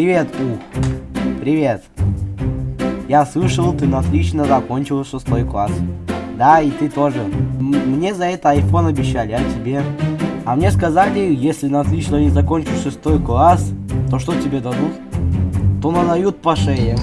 Привет, Ух. Привет. Я слышал, ты отлично закончил шестой класс. Да, и ты тоже. М мне за это iPhone обещали, а тебе? А мне сказали, если на отлично не закончишь шестой класс, то что тебе дадут? То надают по шее.